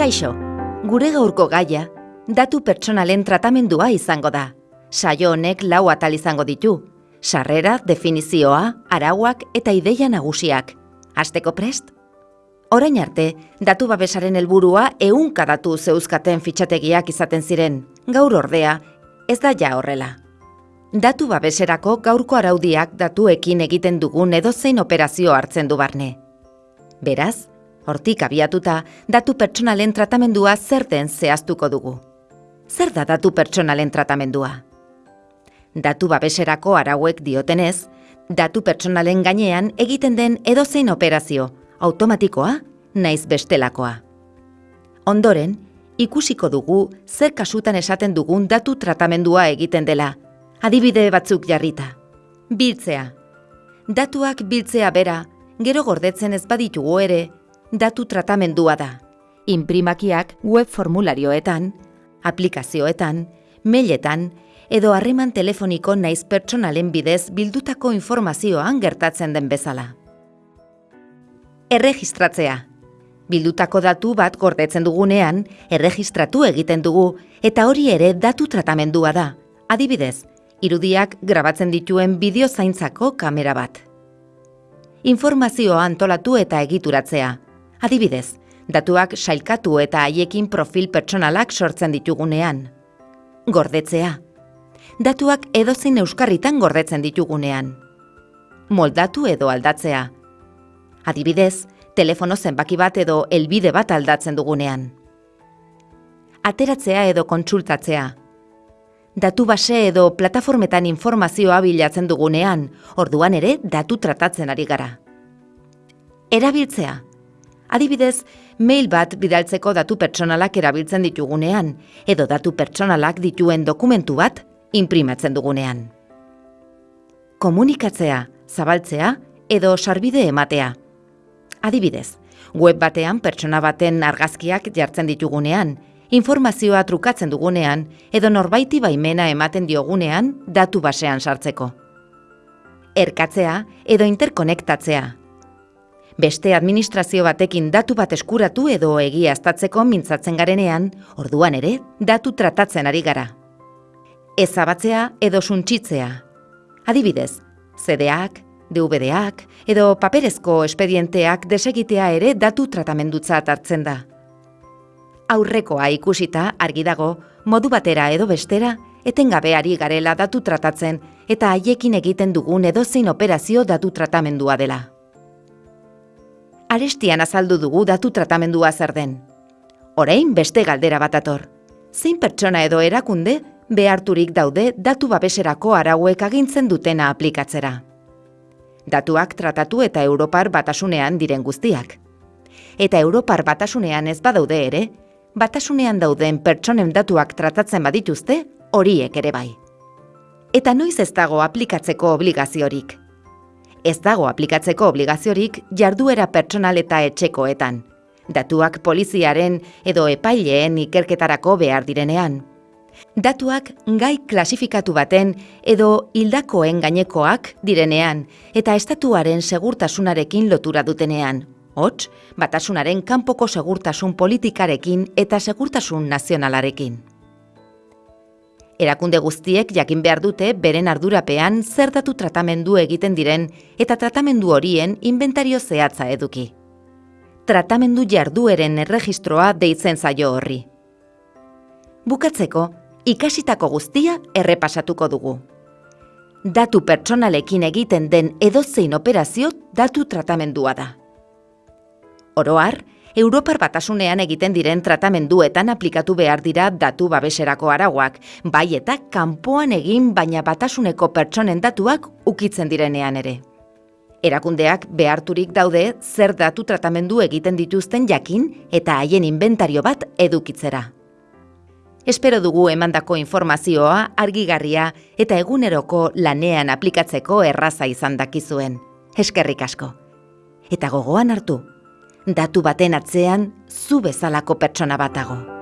Kaixo, gure gaurko gaia, datu pertsonalen tratamendua izango da. Saio honek lau atal izango ditu. Sarrera, definizioa, arauak eta ideia nagusiak. Asteko prest? Orain arte, datu babesaren helburua ehunka datu zeuzkaten fitxategiak izaten ziren. Gaur ordea, ez da ja horrela. Datu babeserako gaurko araudiak datuekin egiten dugun edozein operazio hartzen du barne. Beraz, hortik abiatuta, datu pertsonalen tratamendua zer den zehaztuko dugu. Zer da datu pertsonalen tratamendua? Datu babeserako arauek diotenez, datu pertsonalen gainean egiten den edozein operazio, automatikoa, naiz bestelakoa. Ondoren, ikusiko dugu zer kasutan esaten dugun datu tratamendua egiten dela, adibide batzuk jarrita. Biltzea. Datuak biltzea bera, gero gordetzen ez baditugu ere, datu tratamendua da. Imprimakiak web formularioetan, aplikazioetan, mailetan, edo harreman telefoniko naiz pertsonalen bidez bildutako informazioan gertatzen den bezala. Erregistratzea. Bildutako datu bat gordetzen dugunean, erregistratu egiten dugu, eta hori ere datu tratamendua da. Adibidez, irudiak grabatzen dituen bideo zaintzako kamera bat. Informazioa antolatu eta egituratzea. Adibidez, datuak sailkatu eta haiekin profil pertsonalak sortzen ditugunean. Gordetzea. Datuak edozein euskarritan gordetzen ditugunean. Moldatu edo aldatzea. Adibidez, telefono zenbaki bat edo helbide bat aldatzen dugunean. Ateratzea edo kontsultatzea. Datu base edo plataformetan informazioa bilatzen dugunean, orduan ere datu tratatzen ari gara. Erabiltzea. Adibidez, mail bat bidaltzeko datu pertsonalak erabiltzen ditugunean, edo datu pertsonalak dituen dokumentu bat imprimatzen dugunean. Komunikatzea, zabaltzea edo sarbide ematea. Adibidez, web batean pertsona baten argazkiak jartzen ditugunean, informazioa trukatzen dugunean edo norbaiti baimena ematen diogunean datu basean sartzeko. Erkatzea edo interkonektatzea. Beste administrazio batekin datu bat eskuratu edo egiaztatzeko mintzatzen garenean, orduan ere, datu tratatzen ari gara. Ezabatzea edo suntsitzea. Adibidez, CD-ak, DVD-ak edo paperezko espedienteak desegitea ere datu tratamendutzat hartzen da. Aurrekoa ikusita argi dago, modu batera edo bestera, etengabeari garela datu tratatzen eta haiekin egiten dugun edozein operazio datu tratamendua dela. Arestian azaldu dugu datu tratamendua zer den. Orain beste galdera bat ator. Zein pertsona edo erakunde beharturik daude datu babeserako arauek agintzen dutena aplikatzera. Datuak tratatu eta Europar batasunean diren guztiak. Eta Europar batasunean ez badaude ere, batasunean dauden pertsonen datuak tratatzen badituzte, horiek ere bai. Eta noiz ez dago aplikatzeko obligaziorik. Ez dago aplikatzeko obligaziorik jarduera pertsonal eta etxekoetan. Datuak poliziaren edo epaileen ikerketarako behar direnean. Datuak gai klasifikatu baten edo hildakoen gainekoak direnean eta estatuaren segurtasunarekin lotura dutenean. Hots, batasunaren kanpoko segurtasun politikarekin eta segurtasun nazionalarekin erakunde guztiek jakin behar dute beren ardurapean zer datu tratamendu egiten diren eta tratamendu horien inventario zehatza eduki. Tratamendu jardueren erregistroa deitzen zaio horri. Bukatzeko, ikasitako guztia errepasatuko dugu. Datu pertsonalekin egiten den edozein operazio datu tratamendua da. Oroar, Europar batasunean egiten diren tratamenduetan aplikatu behar dira datu babeserako arauak, bai eta kanpoan egin baina batasuneko pertsonen datuak ukitzen direnean ere. Erakundeak beharturik daude zer datu tratamendu egiten dituzten jakin eta haien inventario bat edukitzera. Espero dugu emandako informazioa argigarria eta eguneroko lanean aplikatzeko erraza izan dakizuen. Eskerrik asko. Eta gogoan hartu, datu baten atzean zu bezalako pertsona batago.